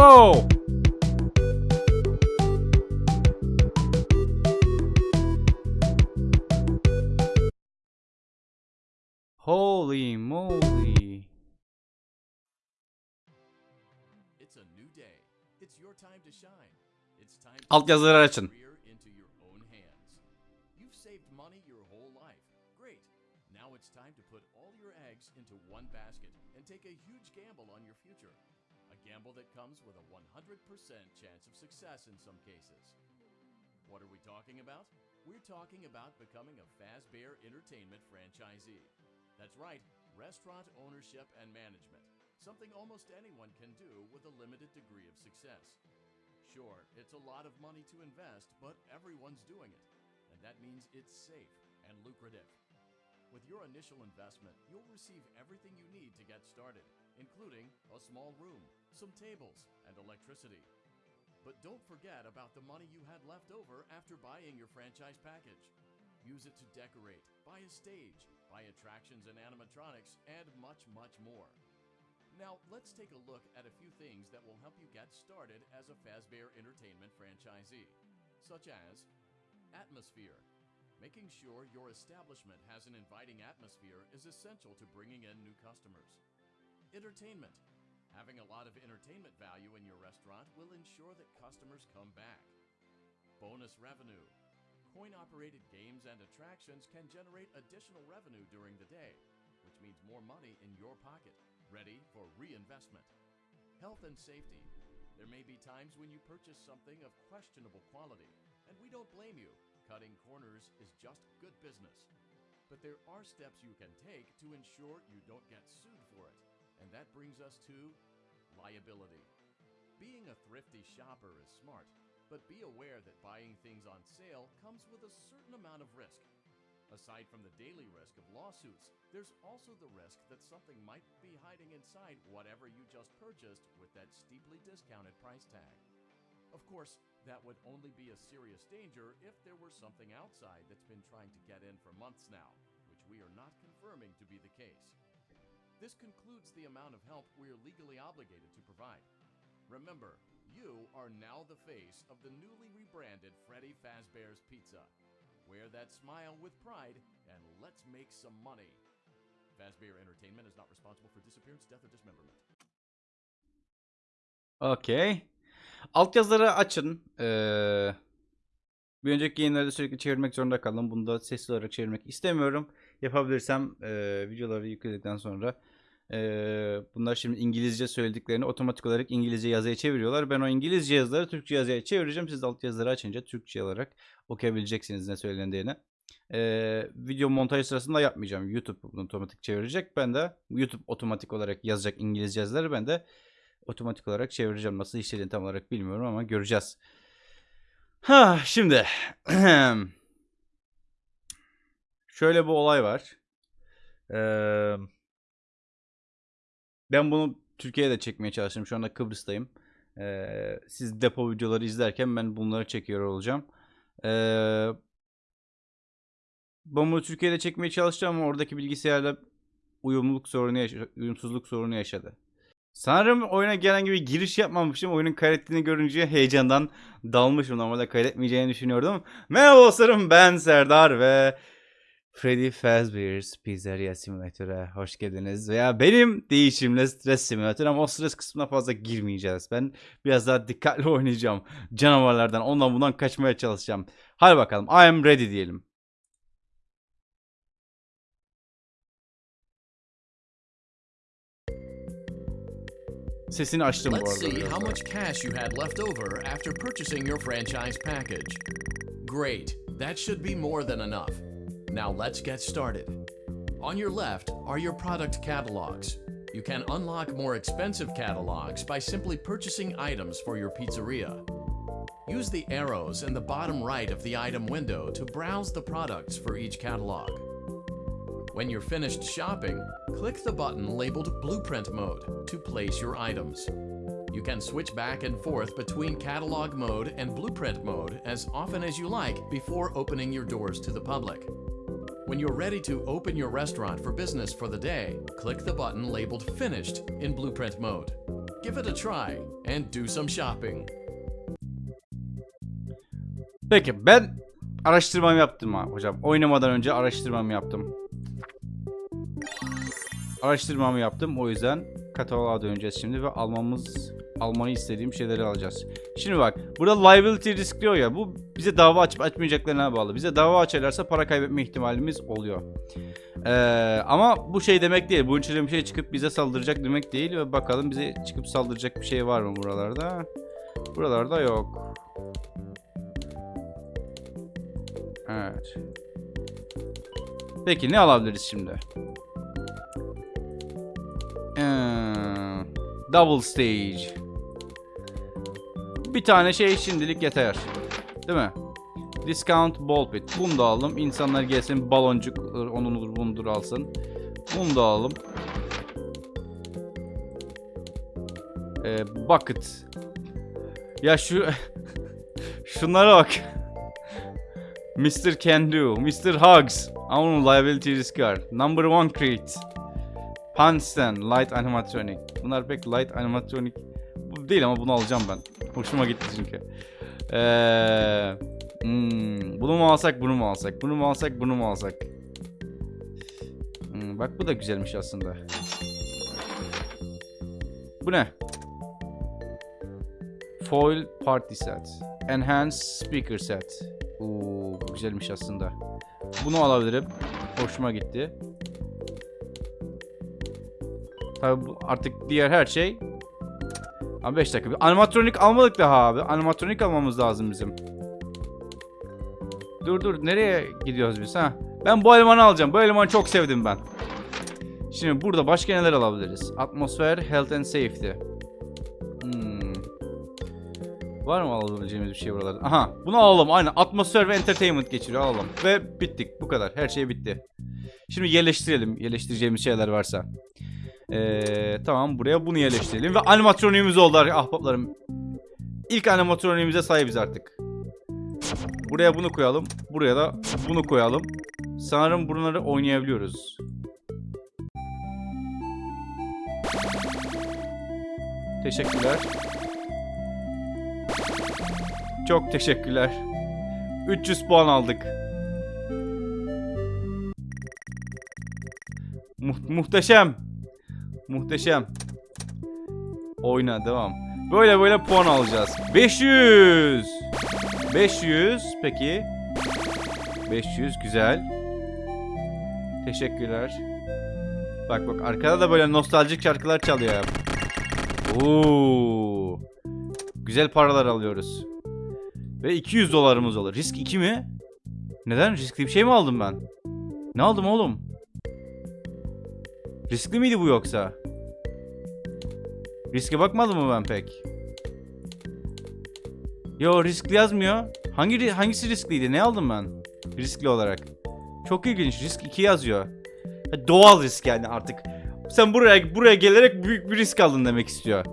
Whoa! Holy moly. It's a new with a 100% chance of success in some cases. What are we talking about? We're talking about becoming a Fazbear Entertainment franchisee. That's right, restaurant ownership and management. Something almost anyone can do with a limited degree of success. Sure, it's a lot of money to invest, but everyone's doing it. And that means it's safe and lucrative. With your initial investment, you'll receive everything you need to get started, including a small room, some tables, and electricity. But don't forget about the money you had left over after buying your franchise package. Use it to decorate, buy a stage, buy attractions and animatronics, and much, much more. Now, let's take a look at a few things that will help you get started as a Fazbear Entertainment franchisee, such as atmosphere. Making sure your establishment has an inviting atmosphere is essential to bringing in new customers. Entertainment. Having a lot of entertainment value in your restaurant will ensure that customers come back. Bonus revenue. Coin operated games and attractions can generate additional revenue during the day, which means more money in your pocket, ready for reinvestment. Health and safety. There may be times when you purchase something of questionable quality, and we don't blame you. Cutting corners is just good business. But there are steps you can take to ensure you don't get sued for it. And that brings us to liability. Being a thrifty shopper is smart, but be aware that buying things on sale comes with a certain amount of risk. Aside from the daily risk of lawsuits, there's also the risk that something might be hiding inside whatever you just purchased with that steeply discounted price tag. Of course, that would only be a serious danger if there were something outside that's been trying to get in for months now, which we are not confirming to be the case. This concludes the amount of help we are legally obligated to provide. Remember, you are now the face of the newly rebranded Freddy Fazbear's Pizza. Wear that smile with pride and let's make some money. Fazbear Entertainment is not responsible for disappearance, death, or dismemberment. Okey. Altyazıları açın. Ee, bir önceki yayınlarda sürekli çevirmek zorunda kaldım. Bunu da sesli olarak çevirmek istemiyorum. Yapabilirsem e, videoları yükledikten sonra bunlar şimdi İngilizce söylediklerini otomatik olarak İngilizce yazıya çeviriyorlar. Ben o İngilizce yazıları Türkçe yazıya çevireceğim. Siz de altyazıları açınca Türkçe olarak okuyabileceksiniz ne söylendiğini. Video montaj sırasında yapmayacağım. YouTube bunu otomatik çevirecek. Ben de YouTube otomatik olarak yazacak İngilizce yazıları. Ben de otomatik olarak çevireceğim. Nasıl işlediğini tam olarak bilmiyorum ama göreceğiz. Ha şimdi şöyle bir olay var. Ee, ben bunu Türkiye'de çekmeye çalıştım. Şu anda Kıbrıs'tayım. Ee, siz depo videoları izlerken ben bunları çekiyor olacağım. Ee, ben bunu Türkiye'de çekmeye çalıştım ama oradaki bilgisayarla uyumluluk sorunu uyumsuzluk sorunu yaşadı. Sanırım oyuna gelen gibi giriş yapmamışım. Oyunun kaydettiğini görünce heyecandan dalmışım. Normalde kaydetmeyeceğini düşünüyordum. Merhaba dostlarım ben Serdar ve Freddy Fazbear's Pizzeria Simulator'a hoş geldiniz. Veya benim değişimle stres simülatör ama o stres kısmına fazla girmeyeceğiz. Ben biraz daha dikkatli oynayacağım. Canavarlardan ondan bundan kaçmaya çalışacağım. Hadi bakalım I am ready diyelim. Sesini açtım bu Let's arada. see how much cash you had left over after purchasing your franchise package. Great, that should be more than enough. Now let's get started. On your left are your product catalogs. You can unlock more expensive catalogs by simply purchasing items for your pizzeria. Use the arrows in the bottom right of the item window to browse the products for each catalog. When you're finished shopping, click the button labeled Blueprint Mode to place your items. You can switch back and forth between Catalog Mode and Blueprint Mode as often as you like before opening your doors to the public. When you're ready to open your restaurant for business for the day, click the button labeled Finished in Blueprint Mode. Give it a try and do some shopping. Peki ben araştırmamı yaptım hocam. Oynamadan önce araştırmamı yaptım. Araştırmamı yaptım. O yüzden kataloğa döneceğiz şimdi ve almamız almayı istediğim şeyleri alacağız. Şimdi bak burada liability risk diyor ya bu bize dava açıp açmayacaklarına bağlı. Bize dava açarlarsa para kaybetme ihtimalimiz oluyor. Ee, ama bu şey demek değil. Bu içinde bir şey çıkıp bize saldıracak demek değil. Ve bakalım bize çıkıp saldıracak bir şey var mı buralarda? Buralarda yok. Evet. Peki ne alabiliriz şimdi? Ee, double stage. Bir tane şey şimdilik yeter. Değil mi? Discount ball pit. Bunu da alalım. İnsanlar gelsin baloncuk onudur bundur alsın. Bunu da alalım. Ee, bucket. Ya şu şunlara bak. Mr. Can Do, Mr. Hugs, onun liability var. Number one crate. Panstan, light animatronic. Bunlar pek light animatronic değil ama bunu alacağım ben. Hoşuma gitti çünkü. Ee, hmm, bunu mu alsak, bunu mu alsak, bunu mu alsak, bunu mu alsak. Hmm, bak bu da güzelmiş aslında. Bu ne? Foil party set. Enhanced speaker set. Oo, güzelmiş aslında. Bunu alabilirim. Hoşuma gitti. Tabi artık diğer her şey. Abi 5 dakika. Animatronik almadık daha abi. Animatronik almamız lazım bizim. Dur dur nereye gidiyoruz biz ha? Ben bu elemanı alacağım. Bu elemanı çok sevdim ben. Şimdi burada başka neler alabiliriz? Atmosfer, health and safety. Hmm. Var mı alabileceğimiz bir şey buralarda? Aha bunu alalım aynen. Atmosfer ve entertainment geçiriyor alalım. Ve bittik bu kadar. Her şey bitti. Şimdi yerleştirelim. Yerleştireceğimiz şeyler varsa. Ee, tamam buraya bunu yerleştirelim. Ve animatroniğimiz oldu ahbaplarım. İlk animatroniğimize sahibiz artık. Buraya bunu koyalım. Buraya da bunu koyalım. Sanırım bunları oynayabiliyoruz. Teşekkürler. Çok teşekkürler. 300 puan aldık. Mu- muhteşem. Muhteşem. Oyna devam. Böyle böyle puan alacağız. 500. 500 peki. 500 güzel. Teşekkürler. Bak bak arkada da böyle nostaljik şarkılar çalıyor. ya. Oo. Güzel paralar alıyoruz. Ve 200 dolarımız olur. Risk 2 mi? Neden? Riskli bir şey mi aldım ben? Ne aldım oğlum? Riskli miydi bu yoksa? Riske bakmadım mı ben pek? Yo riskli yazmıyor. Hangi hangisi riskliydi? Ne aldım ben? Riskli olarak. Çok ilginç. Risk 2 yazıyor. Doğal risk yani artık. Sen buraya buraya gelerek büyük bir risk aldın demek istiyor.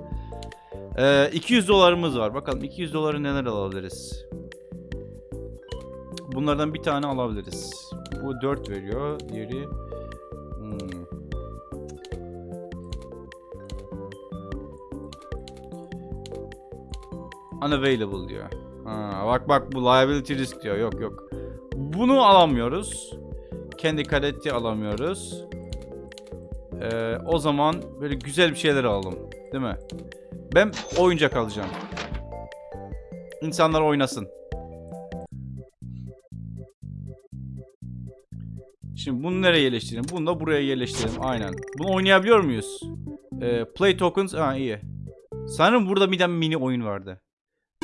Ee, 200 dolarımız var. Bakalım 200 doları neler alabiliriz? Bunlardan bir tane alabiliriz. Bu 4 veriyor. Diğeri hmm. Unavailable diyor. Ha, bak bak bu liability risk diyor. Yok yok. Bunu alamıyoruz. Kendi kadeti alamıyoruz. Ee, o zaman böyle güzel bir şeyler alalım. Değil mi? Ben oyuncak alacağım. İnsanlar oynasın. Şimdi bunu nereye yerleştirelim? Bunu da buraya yerleştirelim. Aynen. Bunu oynayabiliyor muyuz? Ee, play tokens. Ha iyi. Sanırım burada bir tane mini oyun vardı.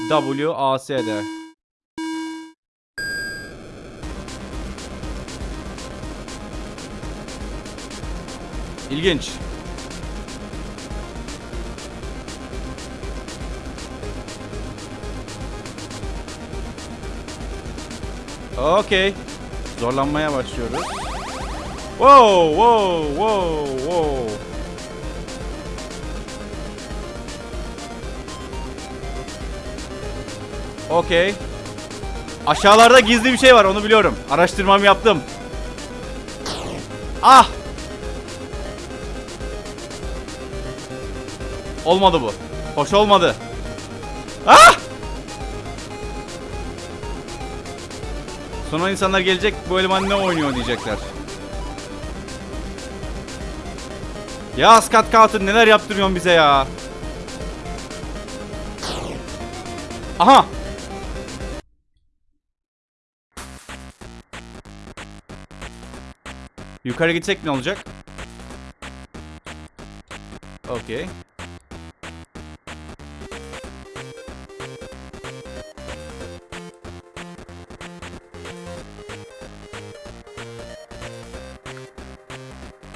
W A S D. İlginç. Okey. Zorlanmaya başlıyoruz. Wow, wow, wow, wow. Okey. Aşağılarda gizli bir şey var onu biliyorum. Araştırmamı yaptım. Ah! Olmadı bu. Hoş olmadı. Ah! Sonra insanlar gelecek bu eleman ne oynuyor diyecekler. Ya Scott Carter neler yaptırıyorsun bize ya. Aha. Yukarı gitsek ne olacak? Okey.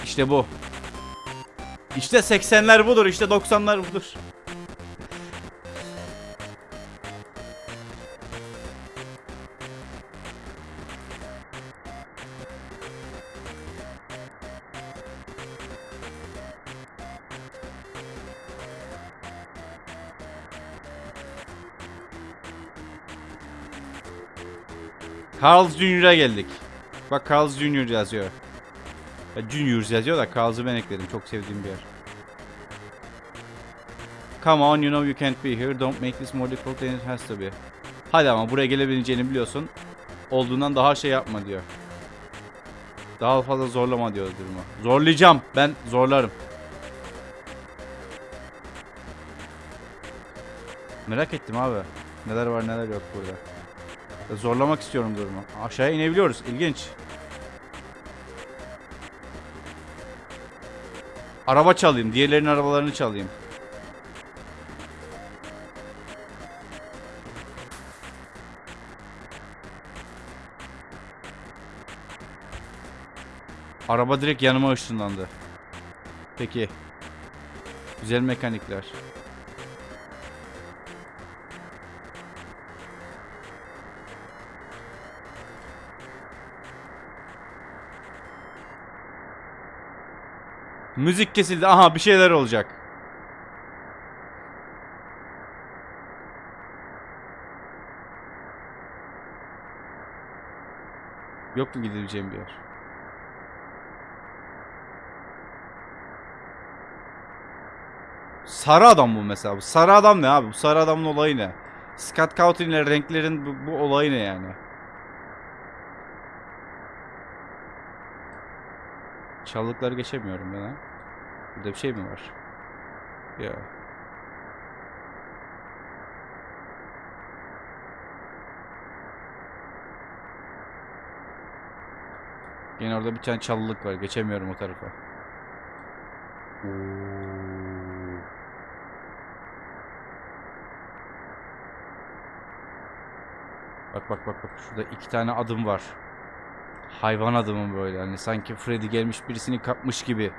İşte bu. İşte 80'ler budur, işte 90'lar budur. Carl's Jr.'a geldik. Bak Carl's Jr. yazıyor. Ya Juniors yazıyor da Carls'ı ben ekledim. Çok sevdiğim bir yer. Come on, you know you can't be here. Don't make this more difficult than it has to be. Hadi ama buraya gelebileceğini biliyorsun. Olduğundan daha şey yapma diyor. Daha fazla zorlama diyor durumu. Zorlayacağım. Ben zorlarım. Merak ettim abi. Neler var neler yok burada. Zorlamak istiyorum durumu. Aşağıya inebiliyoruz. İlginç. Araba çalayım. Diğerlerinin arabalarını çalayım. Araba direkt yanıma ışınlandı. Peki. Güzel mekanikler. Müzik kesildi. Aha bir şeyler olacak. Yok mu gidebileceğim bir yer? Sarı adam bu mesela. Bu sarı adam ne abi? Bu sarı adamın olayı ne? Scott Cawthon ile renklerin bu, bu olayı ne yani? Çalılıkları geçemiyorum ben ha. Burada bir şey mi var? Ya. Yine orada bir tane çalılık var. Geçemiyorum o tarafa. Oo. Bak bak bak bak şurada iki tane adım var. Hayvan adımı böyle hani sanki Freddy gelmiş birisini kapmış gibi.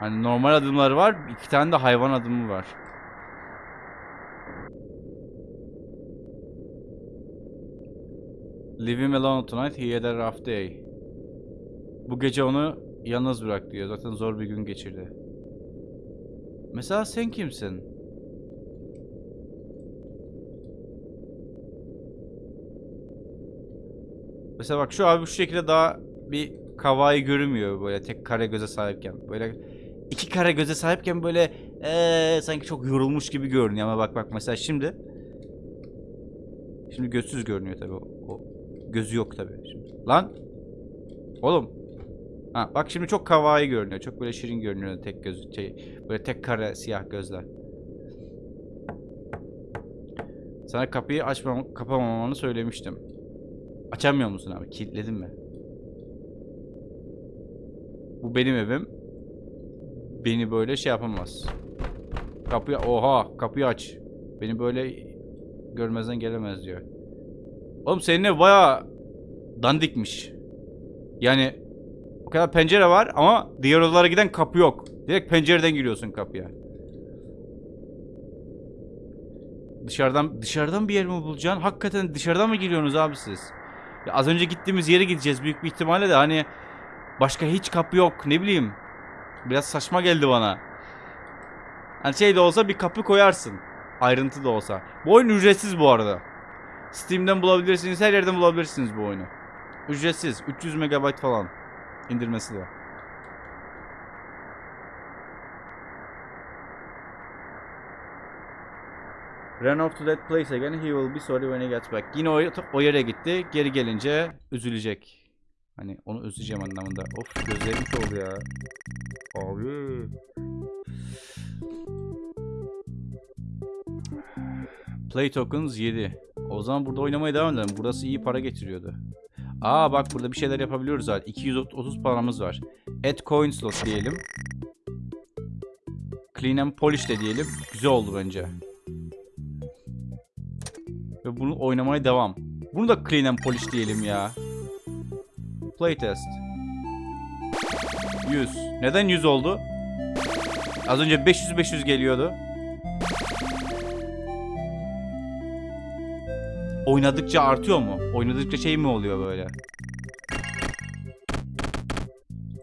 Hani normal adımları var, iki tane de hayvan adımı var. Leave him alone tonight, he had a rough day. Bu gece onu yalnız bırak diyor. Zaten zor bir gün geçirdi. Mesela sen kimsin? Mesela bak şu abi şu şekilde daha bir kavayı görünmüyor böyle tek kare göze sahipken. Böyle iki kare göze sahipken böyle ee, sanki çok yorulmuş gibi görünüyor ama bak bak mesela şimdi Şimdi gözsüz görünüyor tabi o, o gözü yok tabi şimdi. Lan oğlum Ha bak şimdi çok kawaii görünüyor. Çok böyle şirin görünüyor tek göz şey böyle tek kare siyah gözler. Sana kapıyı açmam kapamamanı söylemiştim. Açamıyor musun abi? Kilitledin mi? Bu benim evim. Beni böyle şey yapamaz. Kapıyı oha kapıyı aç. Beni böyle görmezden gelemez diyor. Oğlum senin ev baya dandikmiş. Yani o kadar pencere var ama diğer odalara giden kapı yok. Direkt pencereden giriyorsun kapıya. Dışarıdan dışarıdan bir yer mi bulacaksın? Hakikaten dışarıdan mı giriyorsunuz abi siz? Ya az önce gittiğimiz yere gideceğiz büyük bir ihtimalle de hani başka hiç kapı yok ne bileyim. Biraz saçma geldi bana. Hani şey de olsa bir kapı koyarsın. Ayrıntı da olsa. Bu oyun ücretsiz bu arada. Steam'den bulabilirsiniz. Her yerden bulabilirsiniz bu oyunu. Ücretsiz. 300 MB falan. İndirmesi de. Run off to that place again. He will be sorry when he gets back. Yine o, o yere gitti. Geri gelince üzülecek. Hani onu üzüleceğim anlamında. Of gözlerim oldu ya. Abi. Play tokens 7. O zaman burada oynamaya devam edelim. Burası iyi para getiriyordu. Aa bak burada bir şeyler yapabiliyoruz zaten. 230 paramız var. Add coin slot diyelim. Clean and polish de diyelim. Güzel oldu bence. Ve bunu oynamaya devam. Bunu da clean and polish diyelim ya. Playtest. 100. Neden 100 oldu? Az önce 500-500 geliyordu. Oynadıkça artıyor mu? Oynadıkça şey mi oluyor böyle?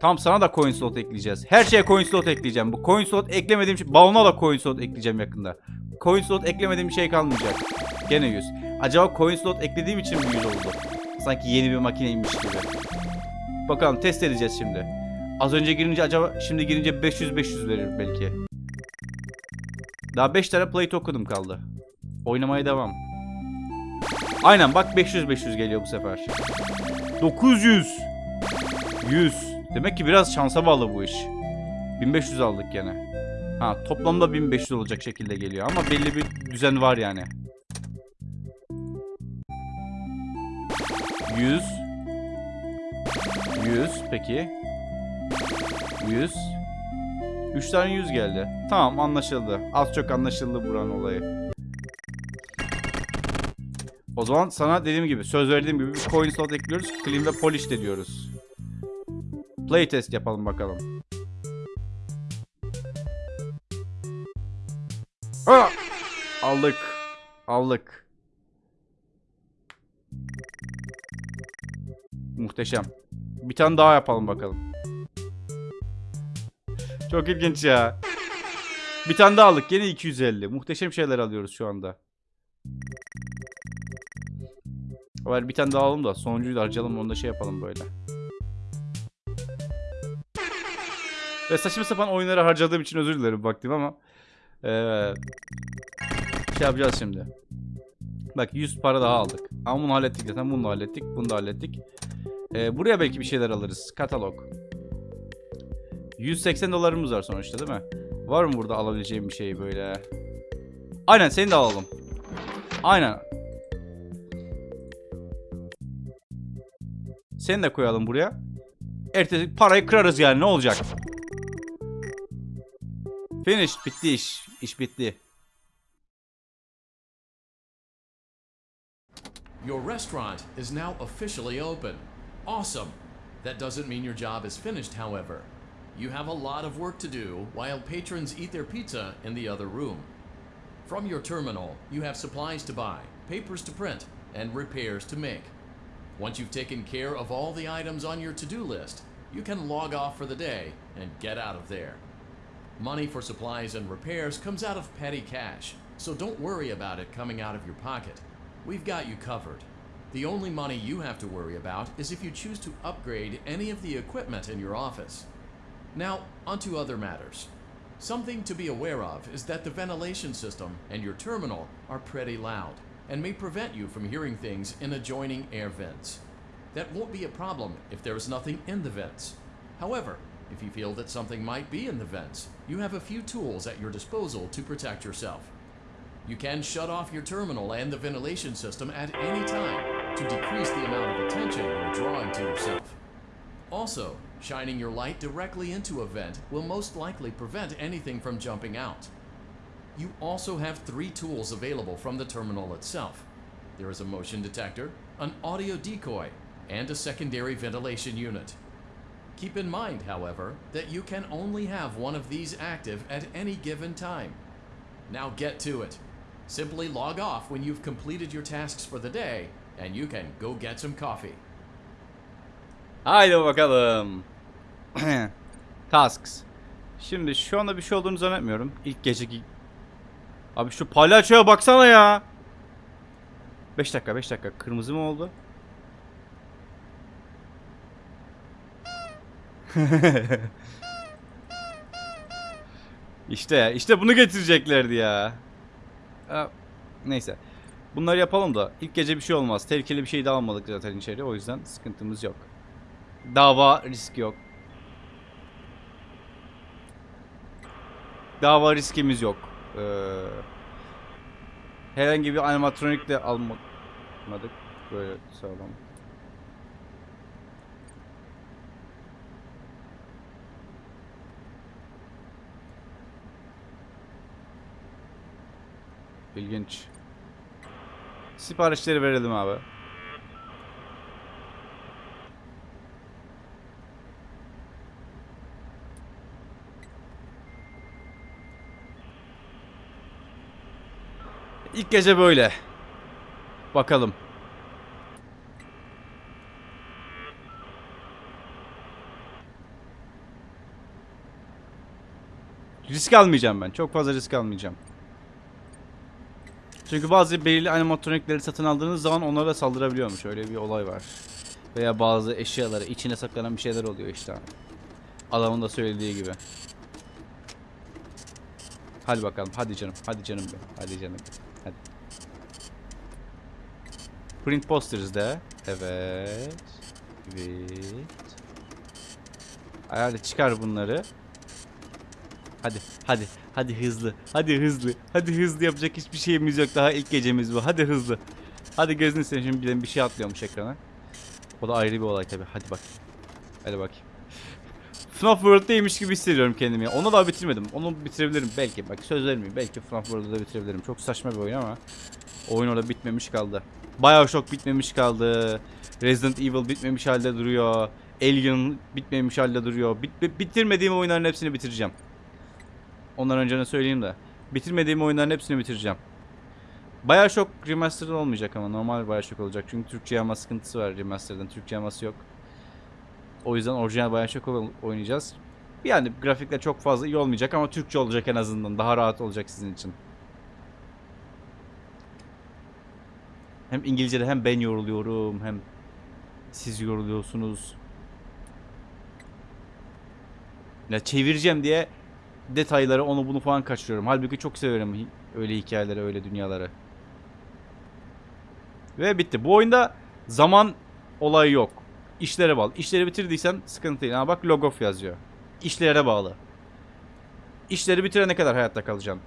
Tam sana da coin slot ekleyeceğiz. Her şeye coin slot ekleyeceğim. Bu coin slot eklemediğim şey... Balona da coin slot ekleyeceğim yakında. Coin slot eklemediğim şey kalmayacak. Gene 100. Acaba coin slot eklediğim için mi 100 oldu? Sanki yeni bir makineymiş gibi. Bakalım test edeceğiz şimdi. Az önce girince acaba şimdi girince 500-500 verir belki. Daha 5 tane play token'ım kaldı. Oynamaya devam. Aynen bak 500-500 geliyor bu sefer. 900. 100. Demek ki biraz şansa bağlı bu iş. 1500 aldık gene. Ha toplamda 1500 olacak şekilde geliyor ama belli bir düzen var yani. 100 100 peki 100 3 tane 100 geldi. Tamam anlaşıldı. Az çok anlaşıldı buranın olayı. O zaman sana dediğim gibi söz verdiğim gibi bir coin slot ekliyoruz. Clean ve polish de diyoruz. Playtest yapalım bakalım. Ha! Aldık. Aldık. Muhteşem. Bir tane daha yapalım bakalım. Çok ilginç ya. Bir tane daha aldık. Yine 250. Muhteşem şeyler alıyoruz şu anda. Var bir tane daha alalım da sonuncuyu da harcayalım onu da şey yapalım böyle. Ve saçma sapan oyunları harcadığım için özür dilerim baktım ama. Ee, şey yapacağız şimdi. Bak 100 para daha aldık. Ama bunu hallettik zaten. Bunu da hallettik. Bunu da hallettik. Ee, buraya belki bir şeyler alırız. Katalog. 180 dolarımız var sonuçta değil mi? Var mı burada alabileceğim bir şey böyle? Aynen seni de alalım. Aynen. Seni de koyalım buraya. Ertesi parayı kırarız yani ne olacak? Finish bitti iş. İş bitti. Your restaurant is now officially open. Awesome! That doesn't mean your job is finished, however. You have a lot of work to do while patrons eat their pizza in the other room. From your terminal, you have supplies to buy, papers to print, and repairs to make. Once you've taken care of all the items on your to do list, you can log off for the day and get out of there. Money for supplies and repairs comes out of petty cash, so don't worry about it coming out of your pocket. We've got you covered. The only money you have to worry about is if you choose to upgrade any of the equipment in your office. Now, onto other matters. Something to be aware of is that the ventilation system and your terminal are pretty loud and may prevent you from hearing things in adjoining air vents. That won't be a problem if there is nothing in the vents. However, if you feel that something might be in the vents, you have a few tools at your disposal to protect yourself. You can shut off your terminal and the ventilation system at any time to decrease the amount of attention you're drawing to yourself. Also, shining your light directly into a vent will most likely prevent anything from jumping out. You also have three tools available from the terminal itself. There is a motion detector, an audio decoy, and a secondary ventilation unit. Keep in mind, however, that you can only have one of these active at any given time. Now get to it. Simply log off when you've completed your tasks for the day, and you can go get some coffee. Haydi bakalım. Tasks. Şimdi şu anda bir şey olduğunu zannetmiyorum. İlk geceki... Abi şu palyaçoya baksana ya. 5 dakika 5 dakika. Kırmızı mı oldu? işte işte bunu getireceklerdi ya. Ha, neyse. Bunları yapalım da ilk gece bir şey olmaz. Tehlikeli bir şey de almadık zaten içeri. O yüzden sıkıntımız yok. Dava risk yok. Dava riskimiz yok. Ee, herhangi bir animatronik de almadık. Böyle sağlam. İlginç. Siparişleri verelim abi. İlk gece böyle. Bakalım. Risk almayacağım ben. Çok fazla risk almayacağım. Çünkü bazı belirli animatronikleri satın aldığınız zaman onlara saldırabiliyormuş. Öyle bir olay var. Veya bazı eşyaları içine saklanan bir şeyler oluyor işte. Adamın da söylediği gibi. Hadi bakalım. Hadi canım. Hadi canım be. Hadi canım. Hadi. Print posters de. Evet. Evet. Hadi çıkar bunları. Hadi, hadi, hadi hızlı, hadi hızlı, hadi hızlı yapacak hiçbir şeyimiz yok. Daha ilk gecemiz bu. Hadi hızlı. Hadi gözünü seveyim şimdi bir şey atlıyormuş ekrana. O da ayrı bir olay tabi. Hadi bak. Hadi bak. FNAF World'deymiş gibi hissediyorum kendimi. Onu daha bitirmedim. Onu bitirebilirim belki. Bak söz vermeyeyim. Belki FNAF World'u da bitirebilirim. Çok saçma bir oyun ama oyun orada bitmemiş kaldı. Bioshock bitmemiş kaldı. Resident Evil bitmemiş halde duruyor. Alien bitmemiş halde duruyor. Bit- bitirmediğim oyunların hepsini bitireceğim. Ondan önce ne söyleyeyim de. Bitirmediğim oyunların hepsini bitireceğim. Bioshock Remastered olmayacak ama normal Bioshock olacak. Çünkü Türkçe yama sıkıntısı var Remastered'ın. Türkçe yaması yok. O yüzden orijinal Bioshock ol- oynayacağız. Yani grafikler çok fazla iyi olmayacak ama Türkçe olacak en azından. Daha rahat olacak sizin için. Hem İngilizce'de hem ben yoruluyorum hem siz yoruluyorsunuz. Ya çevireceğim diye detayları onu bunu falan kaçırıyorum. Halbuki çok severim öyle hikayeleri, öyle dünyaları. Ve bitti. Bu oyunda zaman olayı yok. İşlere bağlı. İşleri bitirdiysen sıkıntı değil. Ha bak logof yazıyor. İşlere bağlı. İşleri bitirene kadar hayatta kalacaksın.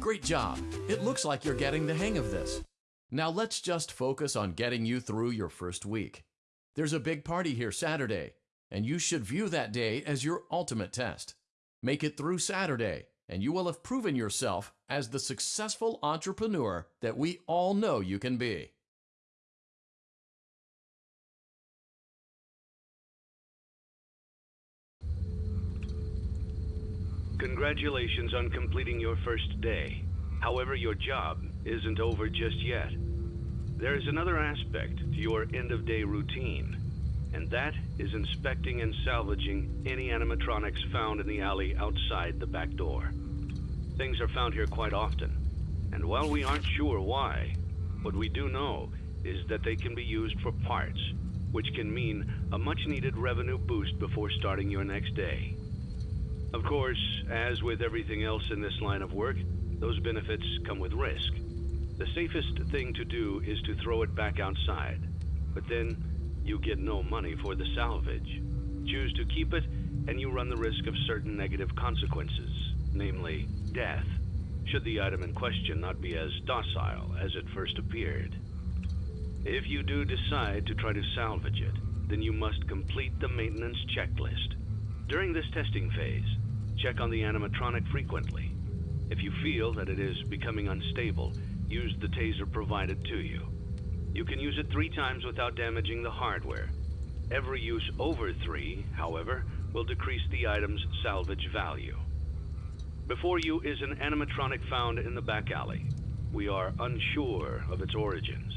Great job. It looks like you're getting the hang of this. Now let's just focus on getting you through your first week. There's a big party here Saturday, and you should view that day as your ultimate test. Make it through Saturday, and you will have proven yourself as the successful entrepreneur that we all know you can be. Congratulations on completing your first day. However, your job isn't over just yet. There is another aspect to your end of day routine, and that is inspecting and salvaging any animatronics found in the alley outside the back door. Things are found here quite often, and while we aren't sure why, what we do know is that they can be used for parts, which can mean a much needed revenue boost before starting your next day. Of course, as with everything else in this line of work, those benefits come with risk. The safest thing to do is to throw it back outside, but then you get no money for the salvage. Choose to keep it, and you run the risk of certain negative consequences, namely death, should the item in question not be as docile as it first appeared. If you do decide to try to salvage it, then you must complete the maintenance checklist. During this testing phase, check on the animatronic frequently. If you feel that it is becoming unstable, use the taser provided to you. You can use it three times without damaging the hardware. Every use over three, however, will decrease the item's salvage value. Before you is an animatronic found in the back alley. We are unsure of its origins.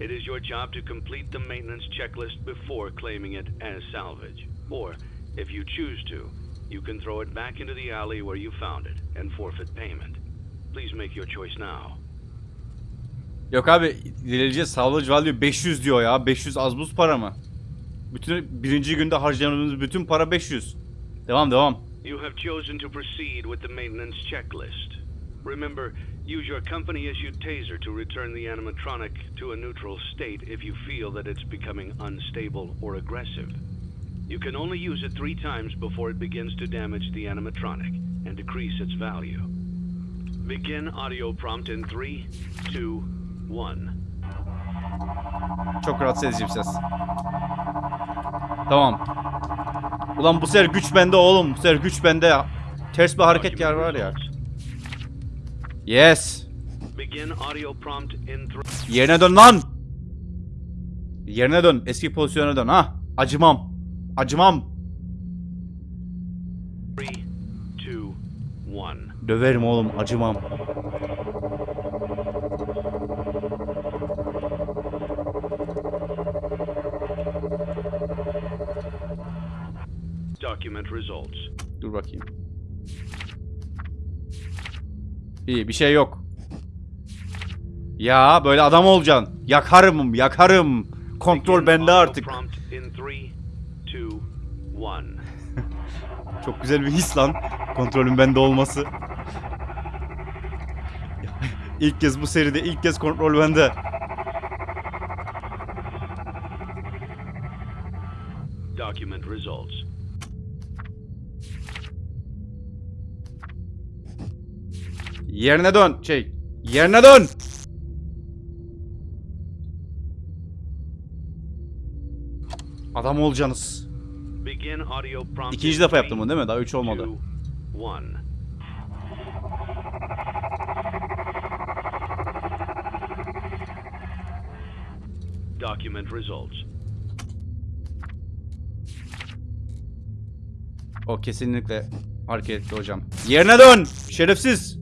It is your job to complete the maintenance checklist before claiming it as salvage. Or, if you choose to, you can throw it back into the alley where you found it and forfeit payment. Please make your choice now. Yok abi ilerleyeceğiz. Salvage value 500 diyor ya. 500 az buz para mı? Bütün birinci günde harcadığımız bütün para 500. Devam devam. You have chosen to proceed with the maintenance checklist. Remember, use your company issued taser to return the animatronic to a neutral state if you feel that it's becoming unstable or aggressive. You can only use it three times before it begins to damage the animatronic and decrease its value. Begin audio prompt in three, two, one. Çok rahatsız edici bir ses. Tamam. Ulan bu sefer güç bende oğlum. Bu sefer güç bende. Ters bir hareket yer var ya. Yes. Begin audio prompt in three. Yerine dön lan. Yerine dön. Eski pozisyona dön ha. Acımam. Acımam. Three, two, one. Döverim oğlum. Acımam. Document results. Dur bakayım. İyi bir şey yok. Ya böyle adam olacaksın. Yakarım, yakarım. Kontrol bende artık. Two, one. Çok güzel bir his lan. Kontrolün bende olması. ilk kez bu seride ilk kez kontrol bende. Document results. Yerine dön. Şey, yerine dön. Adam olacaksınız. İkinci in defa yaptım bunu değil mi? Daha üç olmadı. Document results. O kesinlikle hareketli hocam. Yerine dön. Şerefsiz.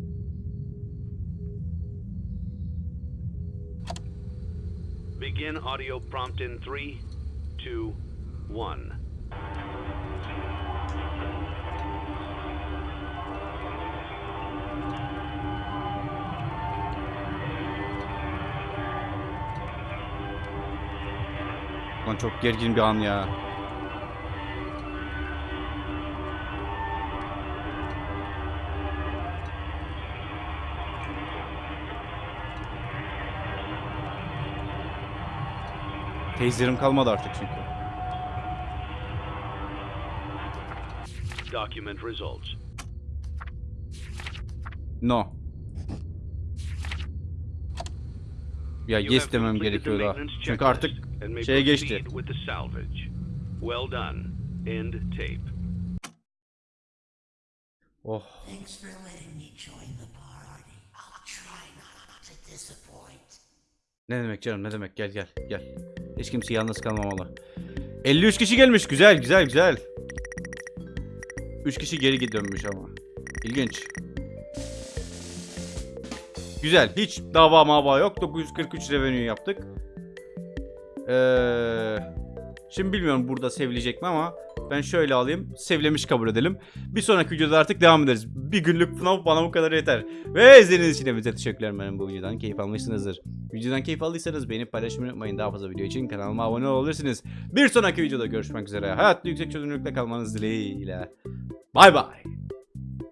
Begin audio prompt in three, two, one. Lan çok gergin bir an ya. Teyzerim kalmadı artık çünkü. Document results. No. Ya You yes have demem completed the gerekiyor daha. maintenance Çünkü artık şeye geçti. Well done. End tape. Oh. Thanks for letting me join the party. I'll try not to disappoint. Ne demek canım ne demek gel gel gel. Hiç kimse yalnız kalmamalı. 53 kişi gelmiş güzel güzel güzel. 3 kişi geri dönmüş ama. İlginç. Güzel hiç dava mava yok 943 revenue yaptık. Ee, şimdi bilmiyorum burada sevilecek mi ama ben şöyle alayım sevilemiş kabul edelim. Bir sonraki videoda artık devam ederiz. Bir günlük FNAF bana bu kadar yeter. Ve izlediğiniz için hepinize teşekkürler. Umarım bu videodan keyif almışsınızdır. Videodan keyif aldıysanız beğenip paylaşmayı unutmayın. Daha fazla video için kanalıma abone olabilirsiniz. Bir sonraki videoda görüşmek üzere. Hayatta yüksek çözünürlükle kalmanız dileğiyle. Bay bay.